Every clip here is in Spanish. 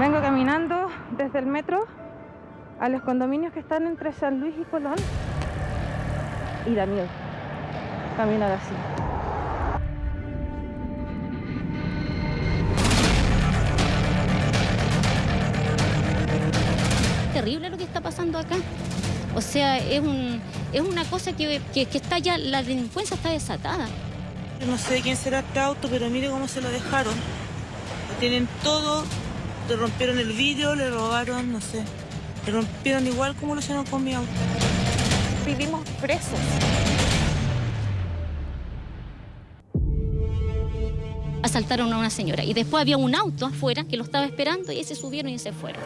Vengo caminando desde el metro a los condominios que están entre San Luis y Colón y da miedo caminar así. Terrible lo que está pasando acá. O sea, es, un, es una cosa que, que, que está ya, la delincuencia está desatada. No sé de quién será este auto, pero mire cómo se lo dejaron. Tienen todo, le rompieron el vidrio, le robaron, no sé. Le rompieron igual como lo hicieron con mi auto. Vivimos presos. Asaltaron a una señora y después había un auto afuera que lo estaba esperando y se subieron y se fueron.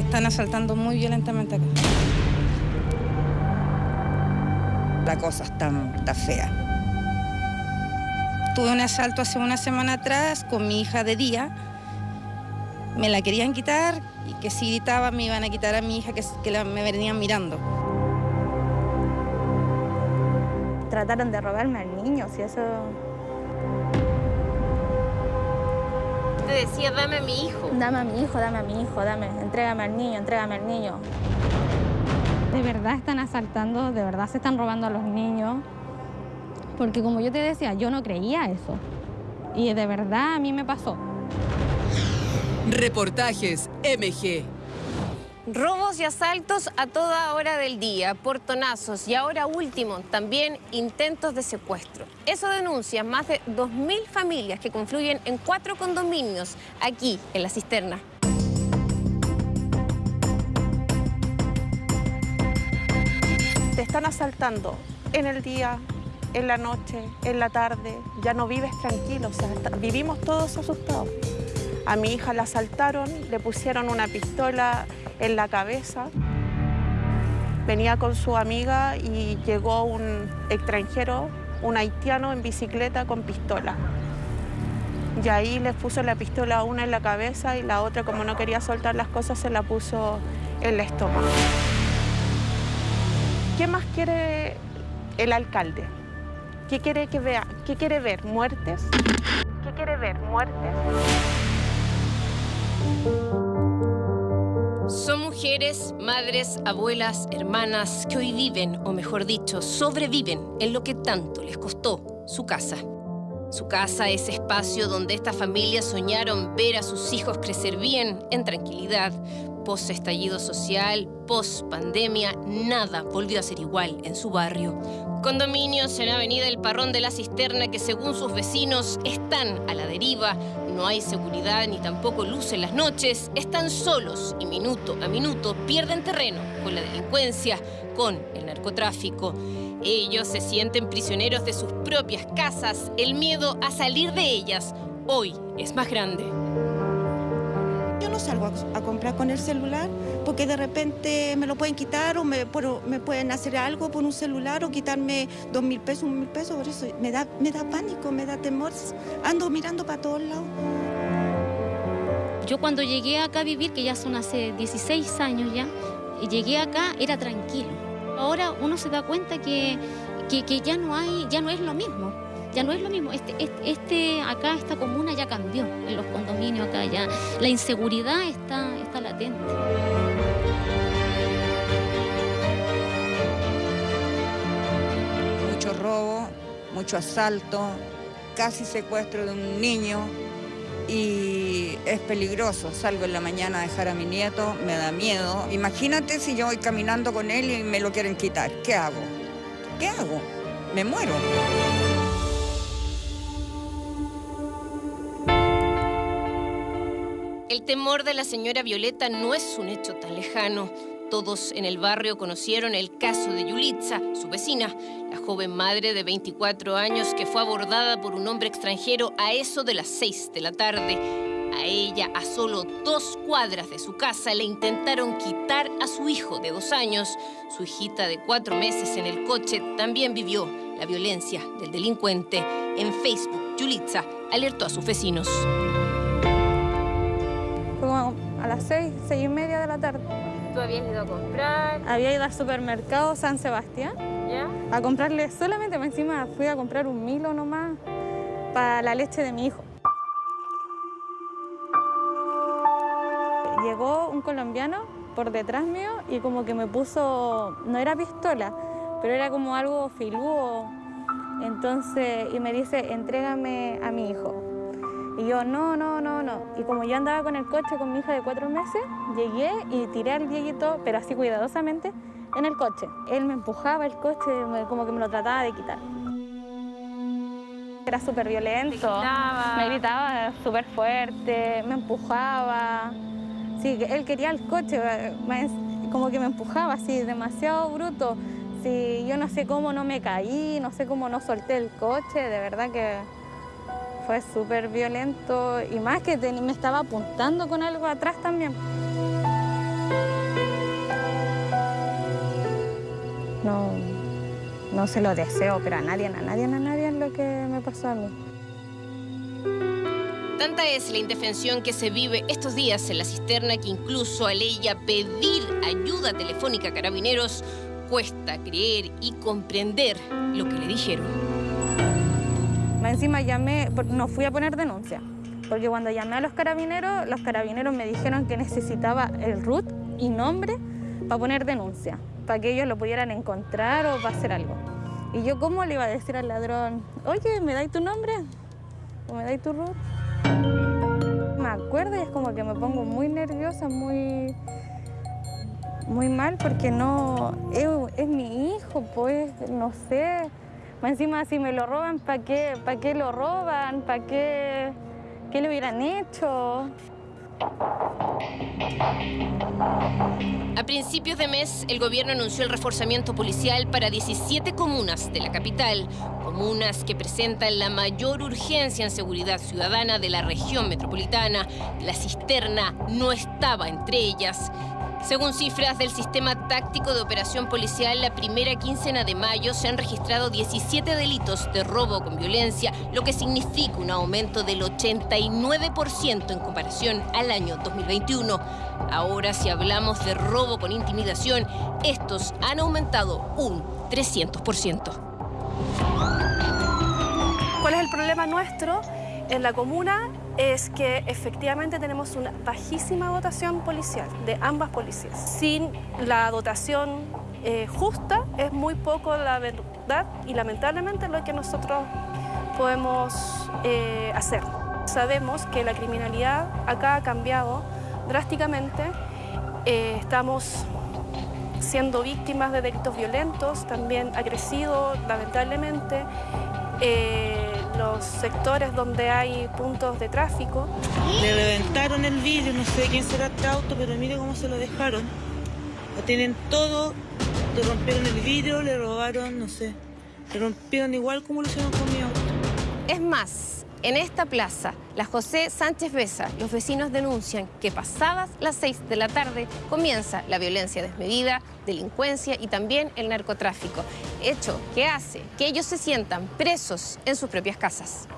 Están asaltando muy violentamente acá. La cosa está, está fea. Tuve un asalto hace una semana atrás con mi hija de día. Me la querían quitar y que si gritaba me iban a quitar a mi hija que, que la- me venían mirando. Trataron de robarme al niño, si eso... Te decía, dame a mi hijo. Dame a mi hijo, dame a mi hijo, dame, entrégame al niño, entrégame al niño. De verdad están asaltando, de verdad se están robando a los niños. Porque como yo te decía, yo no creía eso. Y de verdad a mí me pasó. Reportajes MG. Robos y asaltos a toda hora del día, portonazos y ahora último, también intentos de secuestro. Eso denuncia más de 2.000 familias que confluyen en cuatro condominios aquí en la cisterna. Te están asaltando en el día, en la noche, en la tarde. Ya no vives tranquilo, o sea, vivimos todos asustados. A mi hija la asaltaron, le pusieron una pistola en la cabeza. Venía con su amiga y llegó un extranjero, un haitiano en bicicleta con pistola. Y ahí le puso la pistola una en la cabeza y la otra, como no quería soltar las cosas, se la puso en el estómago. ¿Qué más quiere el alcalde? ¿Qué quiere que vea? ¿Qué quiere ver? ¿Muertes? ¿Qué quiere ver? ¿Muertes? Son mujeres, madres, abuelas, hermanas que hoy viven, o mejor dicho, sobreviven en lo que tanto les costó su casa. Su casa, ese espacio donde estas familias soñaron ver a sus hijos crecer bien, en tranquilidad. Post estallido social, post pandemia, nada volvió a ser igual en su barrio. Condominios en Avenida El Parrón de la Cisterna que según sus vecinos están a la deriva, no hay seguridad ni tampoco luz en las noches, están solos y minuto a minuto pierden terreno con la delincuencia, con el narcotráfico. Ellos se sienten prisioneros de sus propias casas, el miedo a salir de ellas hoy es más grande. Yo no salgo a, a comprar con el celular porque de repente me lo pueden quitar o me pueden hacer algo por un celular o quitarme dos mil pesos, un mil pesos. Por eso me da, me da pánico, me da temor. Ando mirando para todos lados. Yo cuando llegué acá a vivir, que ya son hace 16 años ya, y llegué acá era tranquilo. Ahora uno se da cuenta que, que, ya no hay, ya no es lo mismo. Ya no es lo mismo. Este, este, este acá, esta comuna ya cambió en los condominios acá ya. La inseguridad está, está latente. Mucho robo, mucho asalto, casi secuestro de un niño y es peligroso. Salgo en la mañana a dejar a mi nieto, me da miedo. Imagínate si yo voy caminando con él y me lo quieren quitar. ¿Qué hago? ¿Qué hago? Me muero. El temor de la señora Violeta no es un hecho tan lejano. Todos en el barrio conocieron el caso de Yulitza, su vecina, la joven madre de 24 años que fue abordada por un hombre extranjero a eso de las 6 de la tarde. A ella, a solo dos cuadras de su casa, le intentaron quitar a su hijo de dos años. Su hijita de cuatro meses en el coche también vivió la violencia del delincuente. En Facebook, Yulitza alertó a sus vecinos. A las seis, seis y media de la tarde. ¿Tú habías ido a comprar? Había ido al supermercado San Sebastián ¿Ya? a comprarle solamente, más encima fui a comprar un Milo nomás. para la leche de mi hijo. Llegó un colombiano por detrás mío y como que me puso, no era pistola, pero era como algo filudo. Entonces, y me dice, entrégame a mi hijo. Y yo, no, no, no, no. Y como yo andaba con el coche con mi hija de cuatro meses, llegué y tiré al viejito, pero así cuidadosamente, en el coche. Él me empujaba el coche, como que me lo trataba de quitar. Era súper violento, me gritaba súper fuerte, me empujaba. Sí, él quería el coche, como que me empujaba así, demasiado bruto. Sí, yo no sé cómo no me caí, no sé cómo no solté el coche, de verdad que fue súper violento y más que me estaba apuntando con algo atrás también. No, no se lo deseo, pero a nadie, a nadie, a nadie lo que me pasó a mí. Tanta es la indefensión que se vive estos días en la cisterna que incluso al ella pedir ayuda telefónica a carabineros cuesta creer y comprender lo que le dijeron. Encima llamé, no fui a poner denuncia, porque cuando llamé a los carabineros, los carabineros me dijeron que necesitaba el RUT y nombre para poner denuncia, para que ellos lo pudieran encontrar o para hacer algo. Y yo, ¿cómo le iba a decir al ladrón, oye, ¿me dais tu nombre? ¿O me dais tu RUT? Me acuerdo y es como que me pongo muy nerviosa, muy, muy mal, porque no, es mi hijo, pues, no sé. Encima, si me lo roban, ¿para qué, ¿para qué lo roban? ¿Para qué, qué le hubieran hecho? A principios de mes, el gobierno anunció el reforzamiento policial para 17 comunas de la capital, comunas que presentan la mayor urgencia en seguridad ciudadana de la región metropolitana. La cisterna no estaba entre ellas. Según cifras del Sistema Táctico de Operación Policial, la primera quincena de mayo se han registrado 17 delitos de robo con violencia, lo que significa un aumento del 89% en comparación al año 2021. Ahora, si hablamos de robo con intimidación, estos han aumentado un 300%. ¿Cuál es el problema nuestro? En la comuna es que efectivamente tenemos una bajísima dotación policial de ambas policías. Sin la dotación eh, justa es muy poco la verdad y lamentablemente lo que nosotros podemos eh, hacer. Sabemos que la criminalidad acá ha cambiado drásticamente. Eh, estamos siendo víctimas de delitos violentos, también ha crecido lamentablemente los sectores donde hay puntos de tráfico. Le reventaron el vidrio, no sé quién será este auto, pero mire cómo se lo dejaron. Lo tienen todo, le rompieron el vidrio, le robaron, no sé. Le rompieron igual como lo hicieron con mi auto. Es más, en esta plaza, la José Sánchez Besa, los vecinos denuncian que pasadas las 6 de la tarde comienza la violencia desmedida, delincuencia y también el narcotráfico, hecho que hace que ellos se sientan presos en sus propias casas.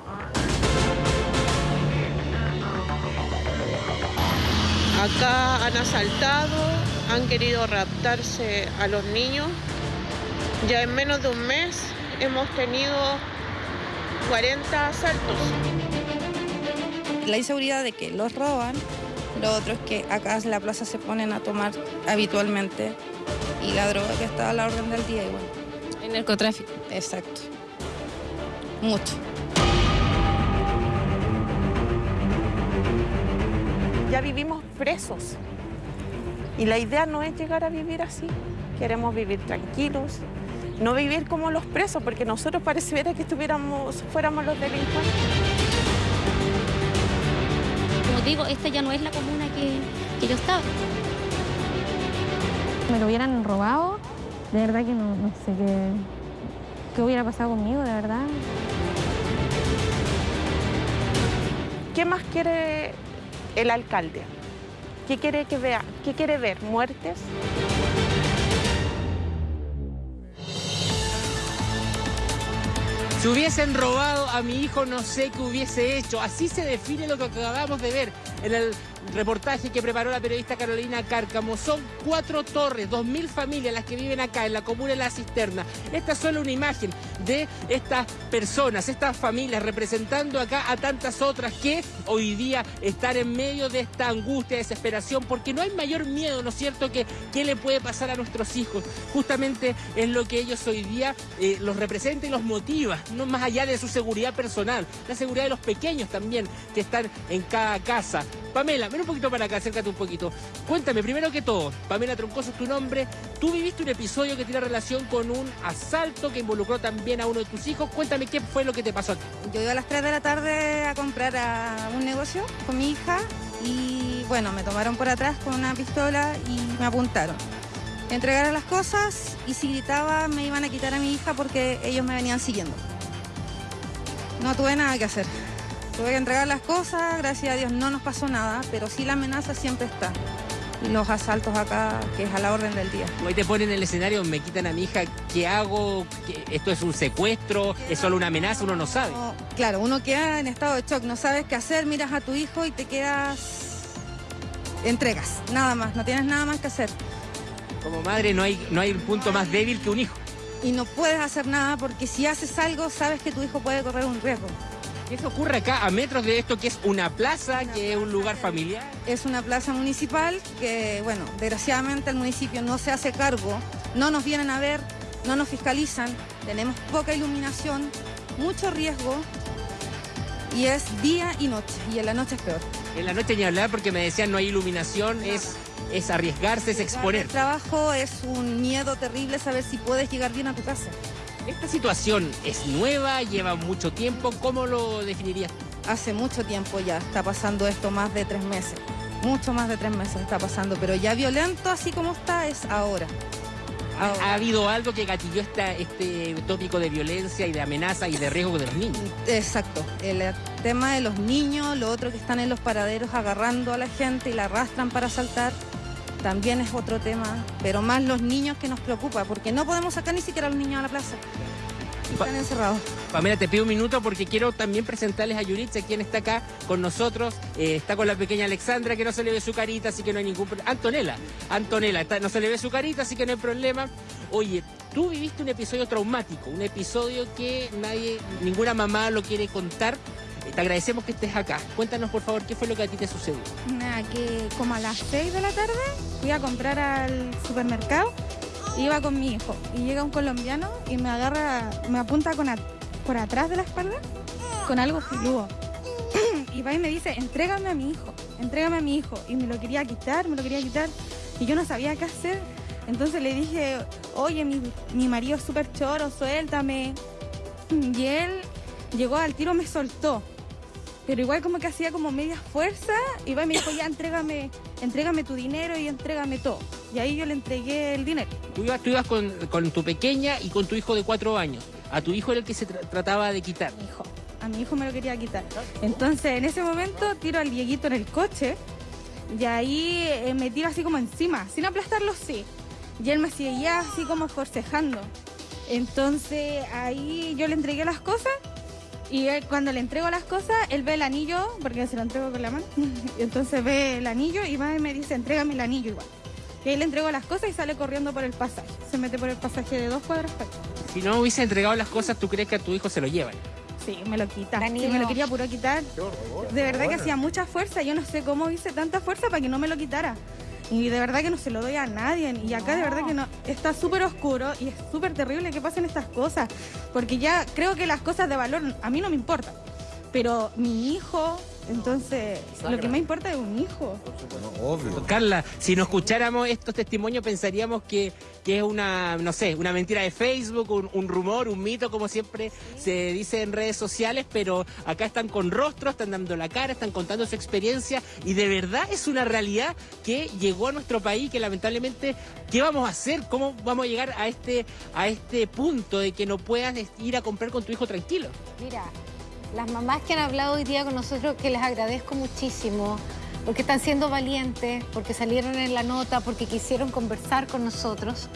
Acá han asaltado, han querido raptarse a los niños. Ya en menos de un mes hemos tenido 40 asaltos. La inseguridad de que los roban, lo otro es que acá en la plaza se ponen a tomar habitualmente y la droga que está a la orden del día igual. El narcotráfico. Exacto. Mucho. Ya vivimos presos y la idea no es llegar a vivir así. Queremos vivir tranquilos, no vivir como los presos, porque nosotros pareciera que estuviéramos, fuéramos los delincuentes. Como digo, esta ya no es la comuna que, que yo estaba. Me lo hubieran robado, de verdad que no, sé qué, qué hubiera pasado conmigo, de verdad. ¿Qué más quiere el alcalde? ¿Qué quiere que vea? ¿Qué quiere ver? ¿Muertes? Si hubiesen robado a mi hijo, no sé qué hubiese hecho. Así se define lo que acabamos de ver en el reportaje que preparó la periodista Carolina Cárcamo. Son cuatro torres, dos mil familias las que viven acá en la comuna de La Cisterna. Esta es solo una imagen de estas personas, estas familias representando acá a tantas otras que hoy día están en medio de esta angustia, desesperación, porque no hay mayor miedo, ¿no es cierto?, que qué le puede pasar a nuestros hijos. Justamente es lo que ellos hoy día eh, los representa y los motiva, no más allá de su seguridad personal, la seguridad de los pequeños también que están en cada casa. Pamela, ven un poquito para acá, acércate un poquito. Cuéntame, primero que todo, Pamela Troncoso es tu nombre. Tú viviste un episodio que tiene relación con un asalto que involucró también a uno de tus hijos. Cuéntame qué fue lo que te pasó. Yo iba a las 3 de la tarde a comprar a un negocio con mi hija y bueno, me tomaron por atrás con una pistola y me apuntaron. Entregaron las cosas y si gritaba me iban a quitar a mi hija porque ellos me venían siguiendo. No tuve nada que hacer. Tuve que entregar las cosas, gracias a Dios no nos pasó nada, pero sí la amenaza siempre está. Y los asaltos acá, que es a la orden del día. Hoy te ponen en el escenario, me quitan a mi hija, ¿qué hago? ¿Qué- ¿Esto es un secuestro? ¿Es solo una amenaza? Uno no sabe. No, claro, uno queda en estado de shock, no sabes qué hacer, miras a tu hijo y te quedas... Entregas, nada más, no tienes nada más que hacer. Como madre no hay, no hay un punto más débil que un hijo. Y no puedes hacer nada porque si haces algo sabes que tu hijo puede correr un riesgo. ¿Qué se ocurre acá a metros de esto que es una plaza, que es un lugar familiar? Es una plaza municipal que, bueno, desgraciadamente el municipio no se hace cargo, no nos vienen a ver, no nos fiscalizan, tenemos poca iluminación, mucho riesgo y es día y noche, y en la noche es peor. En la noche ni hablar porque me decían no hay iluminación, es, es arriesgarse, es exponer. El trabajo es un miedo terrible saber si puedes llegar bien a tu casa. Esta situación es nueva, lleva mucho tiempo, ¿cómo lo definirías? Hace mucho tiempo ya está pasando esto, más de tres meses. Mucho más de tres meses está pasando, pero ya violento así como está es ahora. Ahora. ¿Ha habido algo que gatilló esta, este tópico de violencia y de amenaza y de riesgo de los niños? Exacto, el tema de los niños, lo otro que están en los paraderos agarrando a la gente y la arrastran para asaltar, también es otro tema, pero más los niños que nos preocupa, porque no podemos sacar ni siquiera a los niños a la plaza. Están encerrados. Pamela, te pido un minuto porque quiero también presentarles a Yuritza, quien está acá con nosotros. Eh, está con la pequeña Alexandra, que no se le ve su carita, así que no hay ningún problema. Antonella, Antonella, está- no se le ve su carita, así que no hay problema. Oye, tú viviste un episodio traumático, un episodio que nadie, ninguna mamá lo quiere contar. Te agradecemos que estés acá. Cuéntanos, por favor, qué fue lo que a ti te sucedió. Nada, que como a las 6 de la tarde fui a comprar al supermercado, iba con mi hijo y llega un colombiano y me agarra, me apunta con por atrás de la espalda con algo filudo. y va y me dice, entrégame a mi hijo, entrégame a mi hijo. Y me lo quería quitar, me lo quería quitar y yo no sabía qué hacer. Entonces le dije, oye, mi, mi marido es súper choro, suéltame. Y él llegó al tiro, me soltó. Pero igual como que hacía como media fuerza y va y me dijo, ya entrégame, entrégame tu dinero y entrégame todo. Y ahí yo le entregué el dinero. Tú ibas, tú ibas con, con tu pequeña y con tu hijo de cuatro años. A tu hijo era el que se tra- trataba de quitar. Hijo, a mi hijo me lo quería quitar. Entonces en ese momento tiro al Dieguito en el coche y ahí eh, me tiro así como encima, sin aplastarlo sí. Y él me seguía así como forcejando. Entonces ahí yo le entregué las cosas y él, cuando le entrego las cosas, él ve el anillo, porque se lo entrego con la mano. Y entonces ve el anillo y va y me dice, entrégame el anillo igual. Y ahí le entrego las cosas y sale corriendo por el pasaje. Se mete por el pasaje de dos cuadras para. Si no hubiese entregado las cosas, ¿tú crees que a tu hijo se lo llevan? Sí, me lo quita. Sí, me lo quería puro quitar. De verdad que hacía mucha fuerza. Yo no sé cómo hice tanta fuerza para que no me lo quitara. Y de verdad que no se lo doy a nadie. Y acá de verdad que no. Está súper oscuro y es súper terrible que pasen estas cosas. Porque ya creo que las cosas de valor a mí no me importan. Pero mi hijo, entonces, lo que me importa es un hijo. Carla, si no escucháramos estos testimonios pensaríamos que, que es una, no sé, una mentira de Facebook, un, un rumor, un mito, como siempre se dice en redes sociales, pero acá están con rostro, están dando la cara, están contando su experiencia y de verdad es una realidad que llegó a nuestro país, que lamentablemente, ¿qué vamos a hacer? ¿Cómo vamos a llegar a este, a este punto de que no puedas ir a comprar con tu hijo tranquilo? Mira, las mamás que han hablado hoy día con nosotros, que les agradezco muchísimo, porque están siendo valientes, porque salieron en la nota, porque quisieron conversar con nosotros.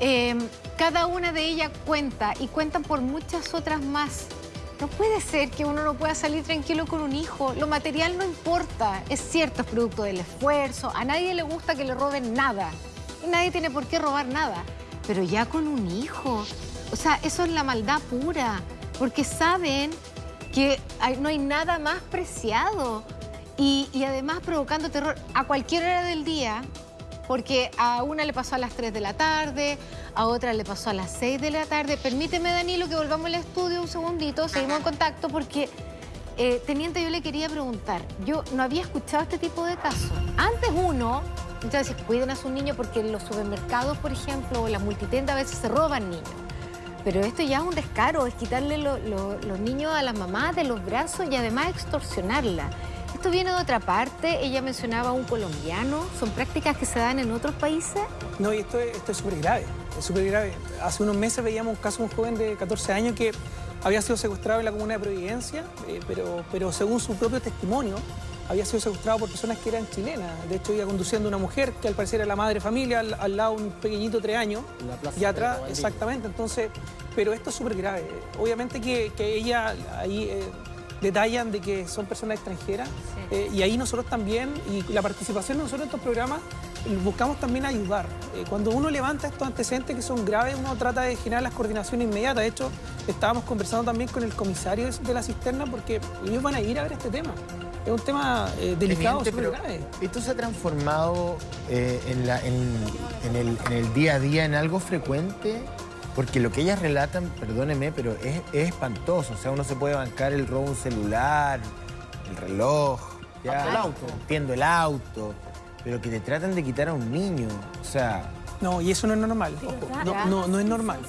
Eh, cada una de ellas cuenta y cuentan por muchas otras más No puede ser que uno no pueda salir tranquilo con un hijo. Lo material no importa. Es cierto, es producto del esfuerzo. A nadie le gusta que le roben nada. Y nadie tiene por qué robar nada. Pero ya con un hijo. O sea, eso es la maldad pura. Porque saben que no hay nada más preciado. Y, además provocando terror a cualquier hora del día. Porque a una le pasó a las 3 de la tarde, a otra le pasó a las 6 de la tarde. Permíteme, Danilo, que volvamos al estudio un segundito, seguimos en contacto porque, eh, teniente, yo le quería preguntar, yo no había escuchado este tipo de casos. Antes uno, veces cuiden a su niño porque en los supermercados, por ejemplo, o las multitendas a veces se roban niños. Pero esto ya es un descaro, es quitarle los niños a las mamás de los brazos y además extorsionarla. Esto viene de otra parte, ella mencionaba un colombiano, ¿son prácticas que se dan en otros países? No, y esto, esto es súper grave, es súper grave. Hace unos meses veíamos un caso de un joven de 14 años que había sido secuestrado en la comuna de Providencia, eh, pero, pero según su propio testimonio, había sido secuestrado por personas que eran chilenas. De hecho, iba conduciendo una mujer que al parecer era la madre de familia, al, lado un pequeñito de tres años. y atrás, exactamente. Entonces, pero esto es súper grave. Obviamente que, ella ahí... Eh, detallan de que son personas extranjeras eh, y ahí nosotros también, y la participación de nosotros en estos programas, buscamos también ayudar. Eh, cuando uno levanta estos antecedentes que son graves, uno trata de generar las coordinaciones inmediatas. De hecho, estábamos conversando también con el comisario de la cisterna porque ellos van a ir a ver este tema. Es un tema eh, delicado, súper grave. ¿Esto se ha transformado en, en, el, en el día a día en algo frecuente? Porque lo que ellas relatan, perdóneme, pero es, espantoso. O sea, uno se puede bancar el robo un celular, el reloj, ya, el auto. Entiendo el auto, pero que te tratan de quitar a un niño. O sea, no, y eso no es normal. No, no, es normal.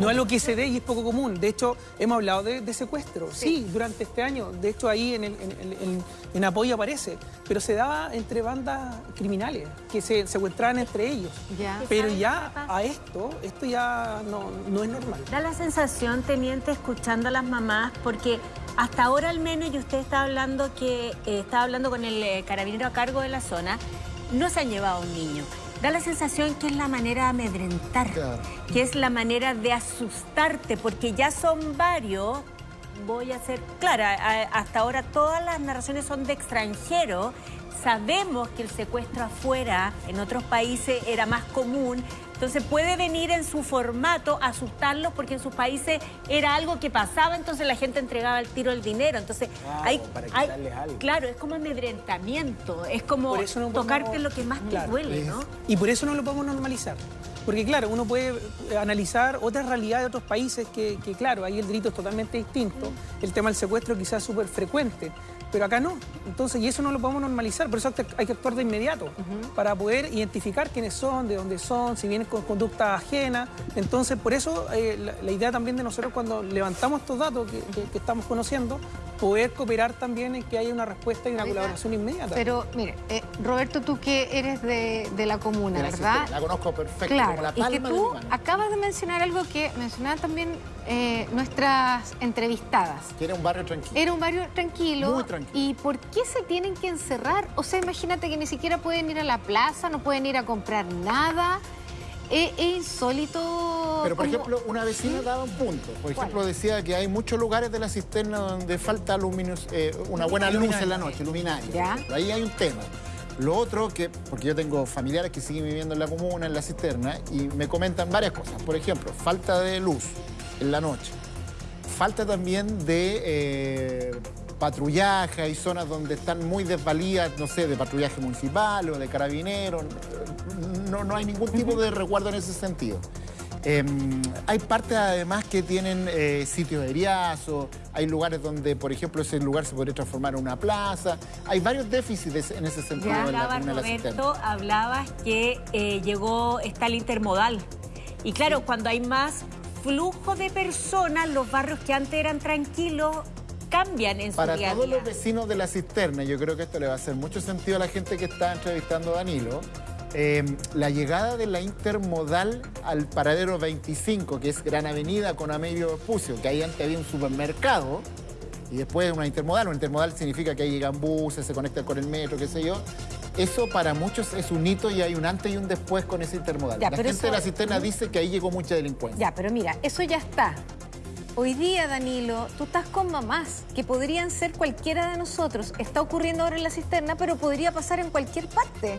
No, es lo que se dé y es poco común. De hecho, hemos hablado de, secuestro. Sí. durante este año. De hecho, ahí en, en, apoyo aparece. Pero se daba entre bandas criminales que se secuestraban entre ellos. Pero ya a esto, esto ya no, es normal. Da la sensación, teniente, escuchando a las mamás, porque hasta ahora al menos, y usted está hablando que eh, está hablando con el eh, carabinero a cargo de la zona, no se han llevado a un niño da la sensación que es la manera de amedrentar, que es la manera de asustarte, porque ya son varios, voy a ser clara, hasta ahora todas las narraciones son de extranjeros, sabemos que el secuestro afuera, en otros países, era más común, entonces puede venir en su formato asustarlos porque en sus países era algo que pasaba, entonces la gente entregaba el tiro el dinero. Entonces hay, claro, es como amedrentamiento, es como tocarte lo que más te duele, ¿no? Y por eso no lo podemos normalizar. Porque claro, uno puede analizar otras realidades de otros países que, que, claro, ahí el delito es totalmente distinto. El tema del secuestro quizás es súper frecuente pero acá no. Entonces, y eso no lo podemos normalizar, por eso hay que actuar de inmediato, para poder identificar quiénes son, de dónde son, si vienen con conducta ajena. Entonces, por eso eh, la, idea también de nosotros cuando levantamos estos datos que, estamos conociendo, poder cooperar también en que haya una respuesta y una colaboración inmediata. Pero, mire, eh, Roberto, tú que eres de, la comuna, ¿verdad? La conozco perfecto, claro, la palma y que tú acabas de mencionar algo que mencionaban también eh, nuestras entrevistadas. Que era un barrio tranquilo. Era un barrio tranquilo. Muy tranquilo. ¿Y por qué se tienen que encerrar? O sea, imagínate que ni siquiera pueden ir a la plaza, no pueden ir a comprar nada. Es, insólito. Pero, por ejemplo, una vecina daba un punto. Por ejemplo, decía que hay muchos lugares de la cisterna donde falta eh, una buena luz en la noche, luminaria. Ahí hay un tema. Lo otro que, porque yo tengo familiares que siguen viviendo en la comuna, en la cisterna, y me comentan varias cosas. Por ejemplo, falta de luz en la noche. Falta también de eh, patrullaje, hay zonas donde están muy desvalidas, no sé, de patrullaje municipal o de carabineros. No, no hay ningún tipo de resguardo en ese sentido. Em, hay partes además que tienen eh, sitios de riazo, hay lugares donde, por ejemplo, ese lugar se podría transformar en una plaza. Hay varios déficits en ese sentido. Ya hablaba Roberto, hablabas que eh, llegó, está el intermodal. Y claro, cuando hay más flujo de personas, los barrios que antes eran tranquilos cambian en su Para día todos los vecinos de la cisterna, yo creo que esto le va a hacer mucho sentido a la gente que está entrevistando a Danilo, em, la llegada de la intermodal al paradero 25, que es Gran Avenida con Amelio Pucio, que ahí antes había un supermercado, y después una intermodal. Una intermodal significa que ahí llegan buses, se conectan con el metro, qué sé yo. Eso para muchos es un hito y hay un antes y un después con ese intermodal. la gente de la cisterna dice que ahí llegó mucha delincuencia. Ya, pero mira, eso ya está. Hoy día, Danilo, tú estás con mamás que podrían ser cualquiera de nosotros. Está ocurriendo ahora en la cisterna, pero podría pasar en cualquier parte.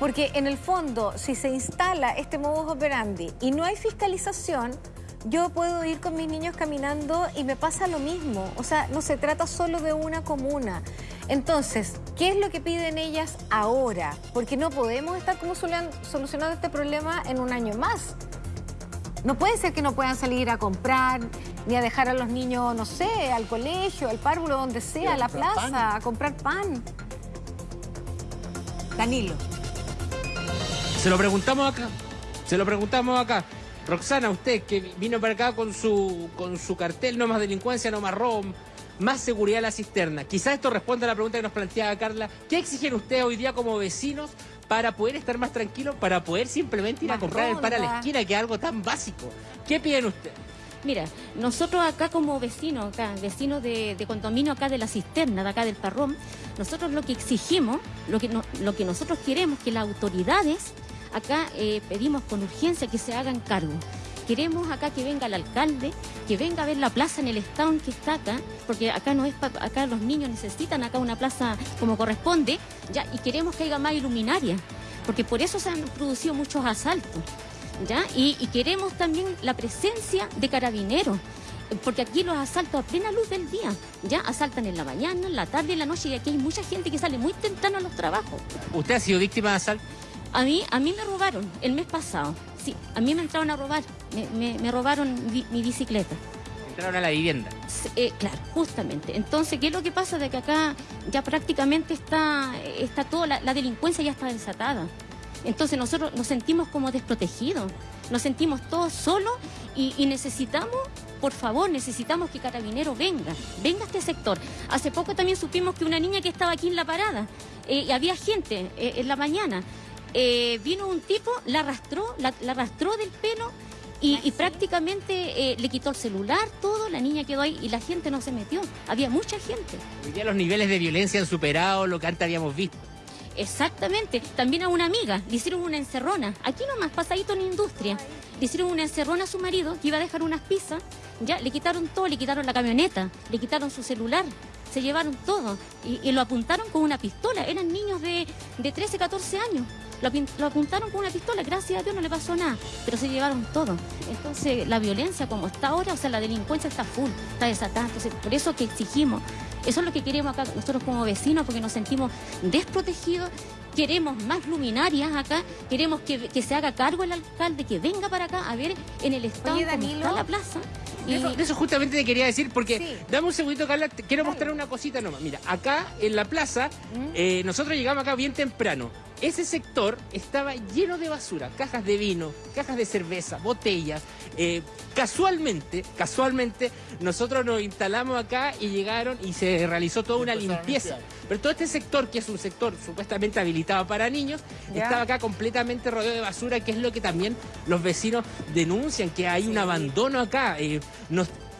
Porque en el fondo, si se instala este modus operandi y no hay fiscalización, yo puedo ir con mis niños caminando y me pasa lo mismo. O sea, no se trata solo de una comuna. Entonces, ¿qué es lo que piden ellas ahora? Porque no podemos estar como solucionando este problema en un año más. No puede ser que no puedan salir a comprar, ni a dejar a los niños, no sé, al colegio, al párvulo, donde sea, a la plaza, a comprar pan. Danilo. Se lo preguntamos acá. Se lo preguntamos acá. Roxana, usted que vino para acá con su, con su cartel, no más delincuencia, no más robo, más seguridad en la cisterna. Quizás esto responde a la pregunta que nos planteaba Carla. ¿Qué exigen ustedes hoy día como vecinos para poder estar más tranquilos, para poder simplemente ir a comprar el pan a la esquina, que es algo tan básico? ¿Qué piden ustedes? Mira, nosotros acá como vecinos, acá, vecinos de, condominio acá de la cisterna, de acá del parrón, nosotros lo que exigimos, lo que, nosotros queremos, que las autoridades acá eh, pedimos con urgencia que se hagan cargo. Queremos acá que venga el alcalde, que venga a ver la plaza en el estado que está acá, porque acá no es acá los niños necesitan acá una plaza como corresponde, ya, y queremos que haya más iluminaria, porque por eso se han producido muchos asaltos. ¿Ya? Y, queremos también la presencia de carabineros, porque aquí los asaltos a plena luz del día, ya asaltan en la mañana, en la tarde, en la noche, y aquí hay mucha gente que sale muy temprano a los trabajos. ¿Usted ha sido víctima de asalto? A mí, a mí me robaron el mes pasado. Sí, a mí me entraron a robar. Me, robaron mi, bicicleta. Entraron a la vivienda. Eh, claro, justamente. Entonces, ¿qué es lo que pasa? De que acá ya prácticamente está, está toda la, delincuencia ya está desatada. Entonces nosotros nos sentimos como desprotegidos, nos sentimos todos solos y, necesitamos, por favor, necesitamos que Carabinero venga, venga a este sector. Hace poco también supimos que una niña que estaba aquí en la parada, eh, y había gente eh, en la mañana, eh, vino un tipo, la arrastró, la, arrastró del pelo y, prácticamente eh, le quitó el celular, todo, la niña quedó ahí y la gente no se metió. Había mucha gente. Hoy día los niveles de violencia han superado lo que antes habíamos visto. Exactamente. También a una amiga le hicieron una encerrona. Aquí nomás, pasadito en industria. Le hicieron una encerrona a su marido que iba a dejar unas pizzas. Ya, le quitaron todo, le quitaron la camioneta, le quitaron su celular, se llevaron todo y, lo apuntaron con una pistola. Eran niños de, de 13, 14 años. Lo, apuntaron con una pistola, gracias a Dios no le pasó nada, pero se llevaron todo. Entonces, la violencia como está ahora, o sea, la delincuencia está full, está desatada. Entonces, por eso que exigimos, eso es lo que queremos acá nosotros como vecinos, porque nos sentimos desprotegidos, queremos más luminarias acá, queremos que, se haga cargo el alcalde, que venga para acá a ver en el estado cómo está la plaza. Y... Eso, justamente te quería decir, porque dame un segundito, Carla, quiero mostrar una cosita nomás. Mira, acá en la plaza, ¿Mm? eh, nosotros llegamos acá bien temprano. Ese sector estaba lleno de basura, cajas de vino, cajas de cerveza, botellas. Eh, casualmente, casualmente, nosotros nos instalamos acá y llegaron y se realizó toda una limpieza. Pero todo este sector, que es un sector supuestamente habilitado para niños, estaba acá completamente rodeado de basura, que es lo que también los vecinos denuncian, que hay un abandono acá. Eh,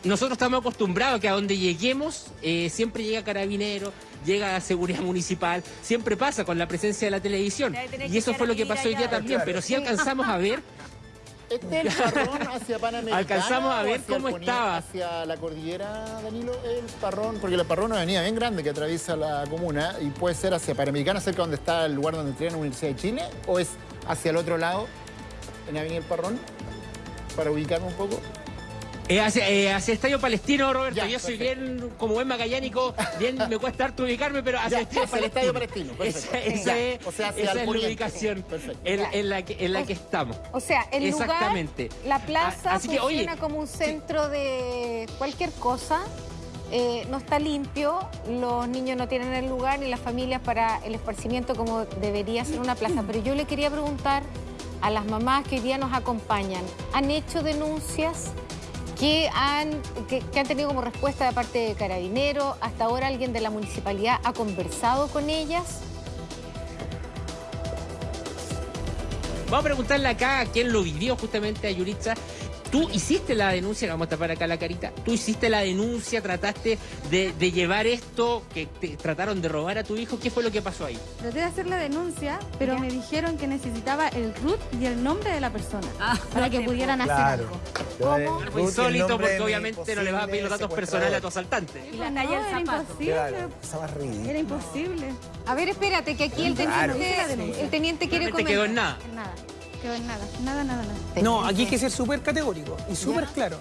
nosotros estamos acostumbrados a que a donde lleguemos eh, siempre llega carabinero, llega la seguridad municipal, siempre pasa con la presencia de la televisión. Y eso fue lo que pasó hoy día también, pero sí alcanzamos a ver este es el parrón hacia Panamericana. Alcanzamos a ver cómo estaba. Hacia la cordillera, Danilo, el parrón, porque el parrón es una avenida bien grande que atraviesa la comuna y puede ser hacia Panamericana, cerca donde está el lugar donde entrena la Universidad de Chile, o es hacia el otro lado, en Avenida El Parrón, para ubicarme un poco. Eh, hacia, eh, hacia, Estadio Palestino, Roberto. Yo soy bien, como buen magallánico, bien me cuesta harto ubicarme, pero hacia, el, Estadio Palestino. Esa, esa, es, o sea, esa es la ubicación en, en, la que, en la que estamos. O sea, el Exactamente. lugar, la plaza Así que, funciona como un centro de cualquier cosa. Eh, no está limpio, los niños no tienen el lugar ni las familias para el esparcimiento como debería ser una plaza. Pero yo le quería preguntar a las mamás que hoy día nos acompañan, ¿han hecho denuncias? ¿Qué han, han tenido como respuesta de parte de Carabineros? ¿Hasta ahora alguien de la municipalidad ha conversado con ellas? Vamos a preguntarle acá a quien lo vivió justamente a Yuritza. Tú hiciste la denuncia, vamos a tapar acá la carita, tú hiciste la denuncia, trataste de, de llevar esto, que te trataron de robar a tu hijo, ¿qué fue lo que pasó ahí? Traté de hacer la denuncia, pero me dijeron que necesitaba el root y el nombre de la persona para que pudieran hacer Claro. algo. Fue el insólito porque obviamente no le vas a pedir los datos personales a tu asaltante. Y la talla del zapato. Claro, cosa más ridícula. Era imposible. A ver, espérate, que aquí el Claro. teniente, el teniente quiere comentar. quedó en nada. En nada. Quedó en nada. Nada, nada, nada. No, aquí hay que ser súper categórico y súper claro.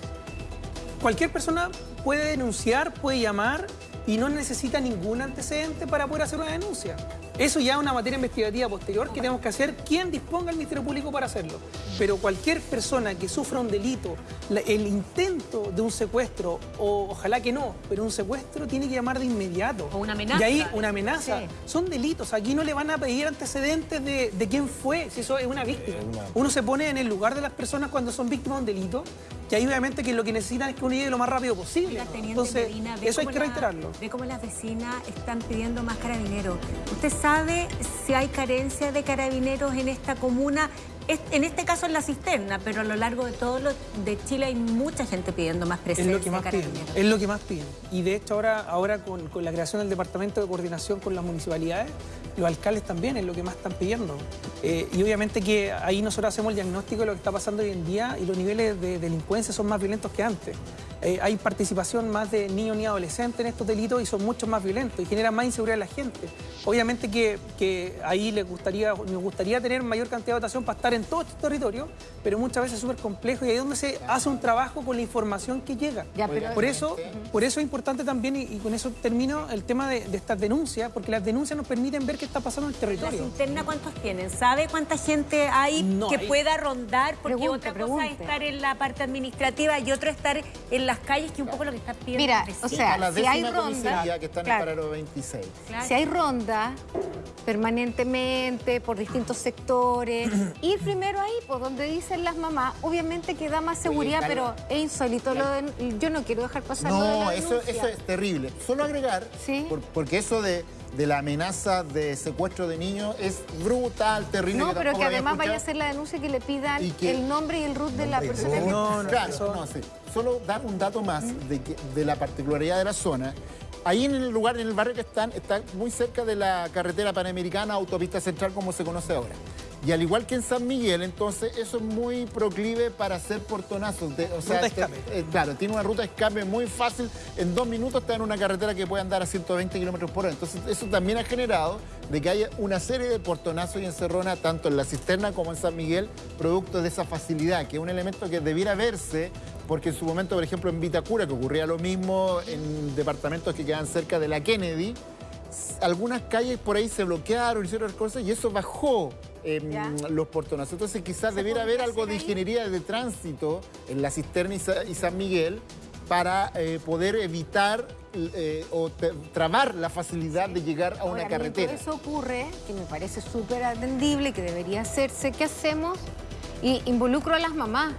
Cualquier persona puede denunciar, puede llamar y no necesita ningún antecedente para poder hacer una denuncia. Eso ya es una materia investigativa posterior que tenemos que hacer quien disponga el Ministerio Público para hacerlo. Pero cualquier persona que sufra un delito, la- el intento de un secuestro, o ojalá que no, pero un secuestro tiene que llamar de inmediato. O una amenaza. Y ahí una amenaza. Sí. Son delitos. Aquí no le van a pedir antecedentes de, de quién fue, si eso es una víctima. Uno se pone en el lugar de las personas cuando son víctimas de un delito, que ahí obviamente que lo que necesitan es que uno llegue lo más rápido posible. Entonces, Medina, eso hay que la- reiterarlo. Ve cómo las vecinas están pidiendo más carabineros. ¿Usted sabe si hay carencia de carabineros en esta comuna? Es- En este caso en la cisterna, pero a lo largo de todo lo de Chile hay mucha gente pidiendo más Es presencia lo que más de piden. carabineros. Es lo que más piden. Y de hecho ahora, ahora con, con la creación del Departamento de Coordinación con las municipalidades, los alcaldes también es lo que más están pidiendo. Eh, y obviamente que ahí nosotros hacemos el diagnóstico de lo que está pasando hoy en día y los niveles de delincuencia son más violentos que antes. Eh, hay participación más de niños ni adolescentes en estos delitos y son mucho más violentos y generan más inseguridad en la gente. Obviamente que, que ahí les gustaría, nos gustaría tener mayor cantidad de votación para estar en todo este territorio, pero muchas veces es súper complejo y ahí es donde se hace un trabajo con la información que llega. Ya, pero- Por eso, por eso es importante también, y, y con eso termino, el tema de, de estas denuncias, porque las denuncias nos permiten ver qué está pasando en el ¿La territorio. cisterna cuántos tienen? ¿Sabe cuánta gente hay No, que pueda rondar? Porque Pregunte, otra cosa es estar en la parte administrativa y otro estar en las calles, que un poco lo que está pidiendo. Mira, o sea, la si hay ronda, que está en claro. el paralelo 26. Si hay ronda permanentemente por distintos sectores, ir primero ahí, por donde dicen las mamás, obviamente que da más seguridad, Carla, pero es insólito. Lo de- yo no quiero dejar pasar lo de No, la eso, eso es terrible. Solo agregar, por- porque eso de, de la amenaza de secuestro de niños es brutal, terrible. No, pero que además vaya a ser la denuncia que le pidan que- el nombre y el root de la persona. que- No, no, claro, no, sí. Solo dar un dato más de, que- de la particularidad de la zona. Ahí en el lugar, en el barrio que están, está muy cerca de la carretera panamericana, autopista central como se conoce ahora. Y al igual que en San Miguel, entonces eso es muy proclive para hacer portonazos. de- o sea, Ruta de te- escape. eh, claro, tiene una ruta de escape muy fácil. En dos minutos está en una carretera que puede andar a 120 kilómetros por hora. Entonces, eso también ha generado de que haya una serie de portonazos y encerronas, tanto en la cisterna como en San Miguel, producto de esa facilidad, que es un elemento que debiera verse, porque en su momento, por ejemplo, en Vitacura, que ocurría lo mismo en departamentos que quedan cerca de la Kennedy, algunas calles por ahí se bloquearon, hicieron cosas y eso bajó em, los portonazos. Entonces quizás debiera haber algo de ingeniería de tránsito en la cisterna y, Sa- y San Miguel para eh, poder evitar eh, o trabar la facilidad de llegar a una carretera. eso ocurre, que me parece súper atendible, que debería hacerse, ¿qué hacemos? Y involucro a las mamás.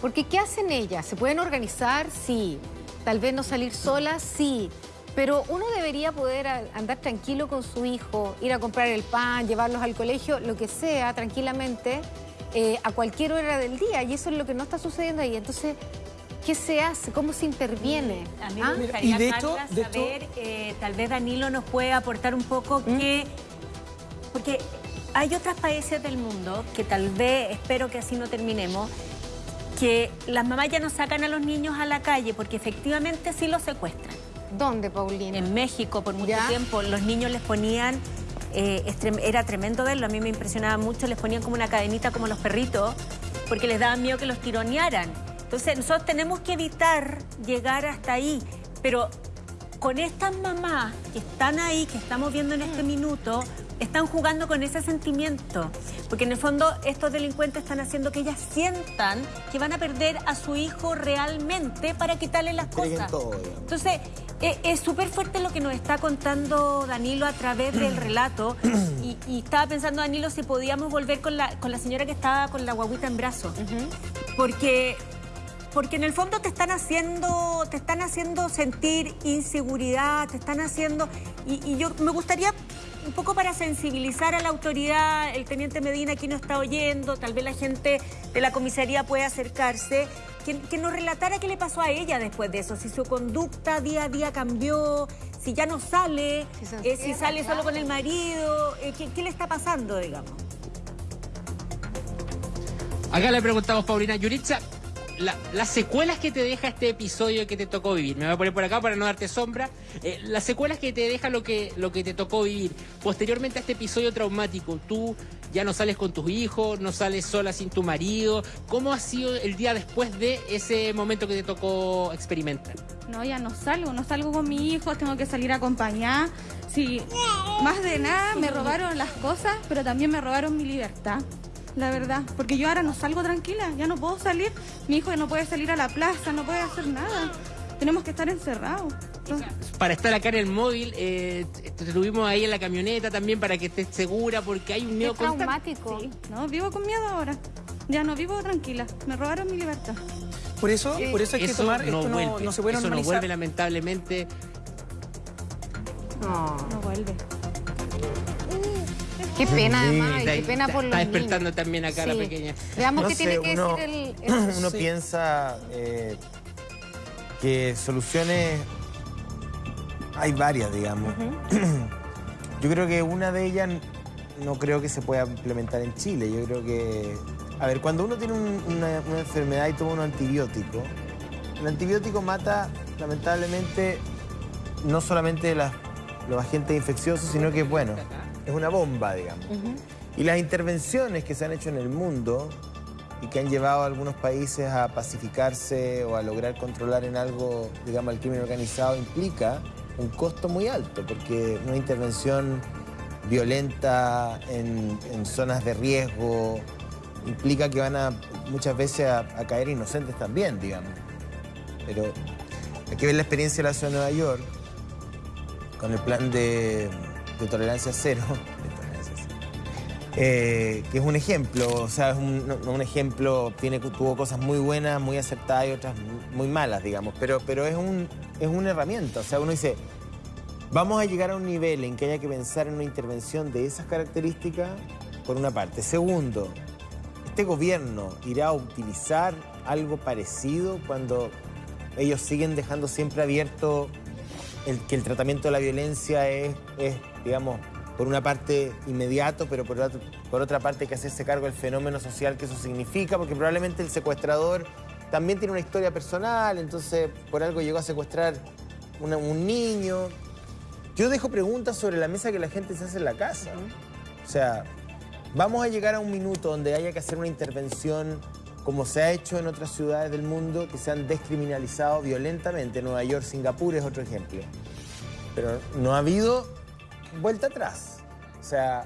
Porque ¿qué hacen ellas? ¿Se pueden organizar? Sí. Tal vez no salir solas, sí. Pero uno debería poder andar tranquilo con su hijo, ir a comprar el pan, llevarlos al colegio, lo que sea, tranquilamente, eh, a cualquier hora del día. Y eso es lo que no está sucediendo ahí. Entonces, ¿qué se hace? ¿Cómo se interviene? A mí ¿Ah? me gustaría, Carla, saber, eh, tal vez Danilo nos puede aportar un poco ¿Mm? que... Porque hay otros países del mundo que tal vez, espero que así no terminemos, que las mamás ya no sacan a los niños a la calle porque efectivamente sí los secuestran. ¿Dónde, Paulina? En México, por mucho tiempo, los niños les ponían, eh, era tremendo verlo, a mí me impresionaba mucho, les ponían como una cadenita como los perritos, porque les daba miedo que los tironearan. Entonces nosotros tenemos que evitar llegar hasta ahí, pero con estas mamás que están ahí, que estamos viendo en este minuto, están jugando con ese sentimiento. Porque en el fondo estos delincuentes están haciendo que ellas sientan que van a perder a su hijo realmente para quitarle las cosas. todo. Entonces, eh, es súper fuerte lo que nos está contando Danilo a través del relato. Y, y estaba pensando, Danilo, si podíamos volver con la, con la señora que estaba con la guaguita en brazos. Porque porque en el fondo te están haciendo, te están haciendo sentir inseguridad, te están haciendo. Y, y yo me gustaría un poco para sensibilizar a la autoridad, el teniente Medina aquí no está oyendo, tal vez la gente de la comisaría puede acercarse, que, que nos relatara qué le pasó a ella después de eso, si su conducta día a día cambió, si ya no sale, Si eh, si sale solo con el marido, eh, ¿qué, qué le está pasando, digamos? Acá le preguntamos, Paulina Yuritza, la- las secuelas que te deja este episodio que te tocó vivir. Me voy a poner por acá para no darte sombra. Eh, las secuelas que te deja lo que, lo que te tocó vivir. Posteriormente a este episodio traumático, tú ya no sales con tus hijos, no sales sola sin tu marido. ¿Cómo ha sido el día después de ese momento que te tocó experimentar? No, ya no salgo, no salgo con mi hijo, tengo que salir a acompañar. Sí, más de nada me robaron las cosas, pero también me robaron mi libertad, la verdad. Porque yo ahora no salgo tranquila, ya no puedo salir. Mi hijo no puede salir a la plaza, no puede hacer nada. Tenemos que estar encerrados. Entonces, Para estar acá en el móvil, eh, te tuvimos ahí en la camioneta también para que estés segura porque hay un miedo constante. Sí, no, vivo con miedo ahora. Ya no vivo tranquila, me robaron mi libertad. Por eso, por eso hay que Eso tomar, no esto vuelve, no se puede eso no vuelve lamentablemente. No. No vuelve. Qué pena, además, qué Está- pena por los Está despertando niños. también acá la pequeña. Veamos No qué sé, tiene que uno- decir el... el- Uno piensa eh, que soluciones hay varias, digamos. Yo creo que una de ellas no creo que se pueda implementar en Chile. Yo creo que, a ver, cuando uno tiene un- una, una enfermedad y toma un antibiótico, el antibiótico mata, lamentablemente, no solamente las- los agentes infecciosos, sino que, bueno, es una bomba, digamos. Y las intervenciones que se han hecho en el mundo y que han llevado a algunos países a pacificarse o a lograr controlar en algo, digamos, el crimen organizado implica un costo muy alto, porque una intervención violenta en, en zonas de riesgo implica que van a muchas veces a, a caer inocentes también, digamos. Pero hay que ver la experiencia de la ciudad de Nueva York con el plan de, de tolerancia cero, eh, que es un ejemplo, o sea, es un, ejemplo, tiene, tuvo cosas muy buenas, muy acertadas y otras muy malas, digamos, pero, pero es, un, es una herramienta, o sea, uno dice, vamos a llegar a un nivel en que haya que pensar en una intervención de esas características, por una parte. Segundo, ¿este gobierno irá a utilizar algo parecido cuando ellos siguen dejando siempre abierto el, que el tratamiento de la violencia es, es, digamos, por una parte inmediato, pero por, otra- por otra parte hay que hacerse cargo del fenómeno social que eso significa, porque probablemente el secuestrador también tiene una historia personal, entonces por algo llegó a secuestrar una- un niño. Yo dejo preguntas sobre la mesa que la gente se hace en la casa. O sea, vamos a llegar a un minuto donde haya que hacer una intervención como se ha hecho en otras ciudades del mundo que se han descriminalizado violentamente. Nueva York, Singapur es otro ejemplo. Pero no ha habido vuelta atrás. O sea,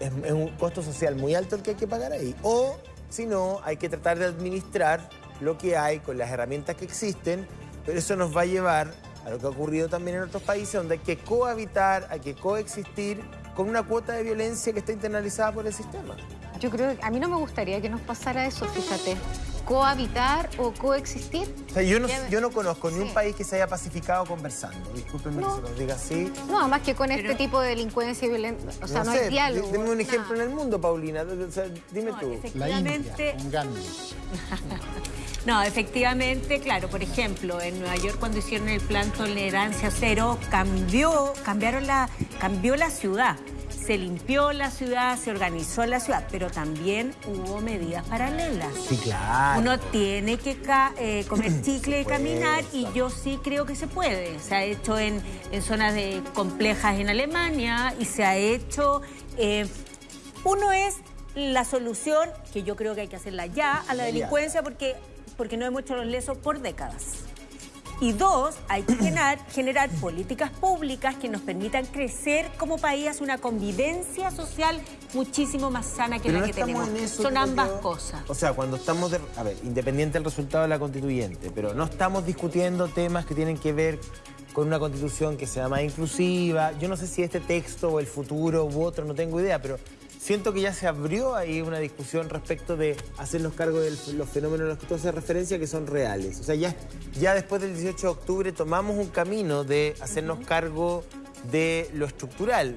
es, un costo social muy alto el que hay que pagar ahí. O, si no, hay que tratar de administrar lo que hay con las herramientas que existen, pero eso nos va a llevar a lo que ha ocurrido también en otros países, donde hay que cohabitar, hay que coexistir con una cuota de violencia que está internalizada por el sistema. Yo creo que a mí no me gustaría que nos pasara eso, fíjate. Cohabitar o coexistir. O sea, yo no, yo no conozco ni un Sí. país que se haya pacificado conversando. Discúlpenme No. que se los diga así. No, más que con este tipo de delincuencia violenta. O sea, no, sé, hay diálogo. Dime un nada. ejemplo en el mundo, Paulina. O sea, dime tú. efectivamente- un Gandhi. No, efectivamente, claro, por ejemplo, en Nueva York cuando hicieron el plan Tolerancia Cero, cambió, cambiaron la, cambió la ciudad. Se limpió la ciudad, se organizó la ciudad, pero también hubo medidas paralelas. Sí, claro. Uno tiene que ca- eh, comer chicle y caminar y yo sí creo que se puede. Se ha hecho en, en zonas de, complejas en Alemania y se ha hecho... eh, uno es la solución, que yo creo que hay que hacerla ya, a la delincuencia porque, porque no hemos hecho los lesos por décadas. Y dos, hay que generar, generar políticas públicas que nos permitan crecer como país hacia una convivencia social muchísimo más sana que Pero la no que tenemos. eso, Son ambas yo. cosas. O sea, cuando estamos, de- a ver, independiente del resultado de la constituyente, pero no estamos discutiendo temas que tienen que ver con una constitución que sea más inclusiva. Yo no sé si este texto o el futuro u otro, no tengo idea, pero siento que ya se abrió ahí una discusión respecto de hacernos cargo de los fenómenos a los que tú haces referencia que son reales. O sea, ya, ya después del 18 de octubre tomamos un camino de hacernos cargo de lo estructural.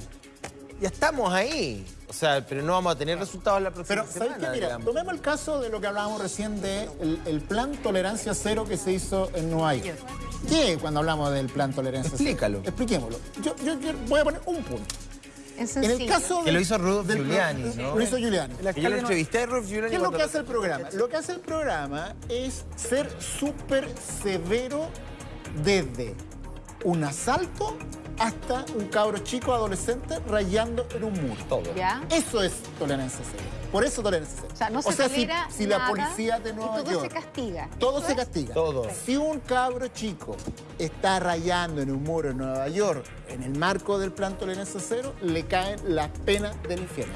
ya estamos ahí. O sea, pero no vamos a tener resultados la próxima Pero, ¿sabes semana, qué? Mira, digamos. tomemos el caso de lo que hablábamos recién del de el plan tolerancia cero que se hizo en Nueva York. ¿Qué cuando hablamos del plan tolerancia Explícalo. cero? Expliquémoslo. Yo, yo- yo voy a poner un punto. Es En el caso Que lo hizo Rudolf del- Giuliani, ¿no? Lo hizo Giuliani. Que yo lo entrevisté a Rudolf Giuliani ¿Qué es lo que hace el programa? Lo que hace el programa es ser súper severo desde un asalto hasta un cabro chico adolescente rayando en un muro. Todo. ¿Ya? Eso es tolerancia cero. Por eso tolerancia cero. O sea, no se si, tolera si la nada policía de Nueva y todo York... se castiga. Todo ¿Eso se es? castiga. Todo. Si un cabro chico está rayando en un muro en Nueva York, en el marco del plan tolerancia cero, le caen las penas del infierno.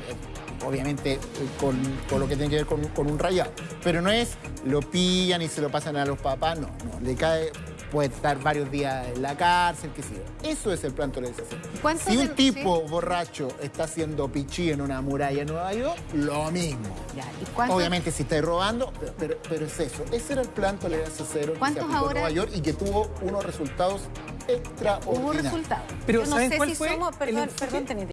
Obviamente eh, con, con lo que tiene que ver con, con un rayado. Pero no es lo pillan y se lo pasan a los papás, no, no. Le cae, puede estar varios días en la cárcel, qué sé yo. Eso es el plan tolerancia cero. ¿Cuántos Si un tipo borracho está haciendo pichí en una muralla en Nueva York, lo mismo. Ya, ¿y cuántos- Obviamente si estáis robando, pero, pero- pero es eso. Ese era el plan tolerancia cero que se ¿Cuántos aplicó en ahora- Nueva York y que tuvo unos resultados extraordinarios. Hubo resultados. Pero Yo no ¿saben sé cuál si fue somos, el perdón, enfoque? perdón, teniente.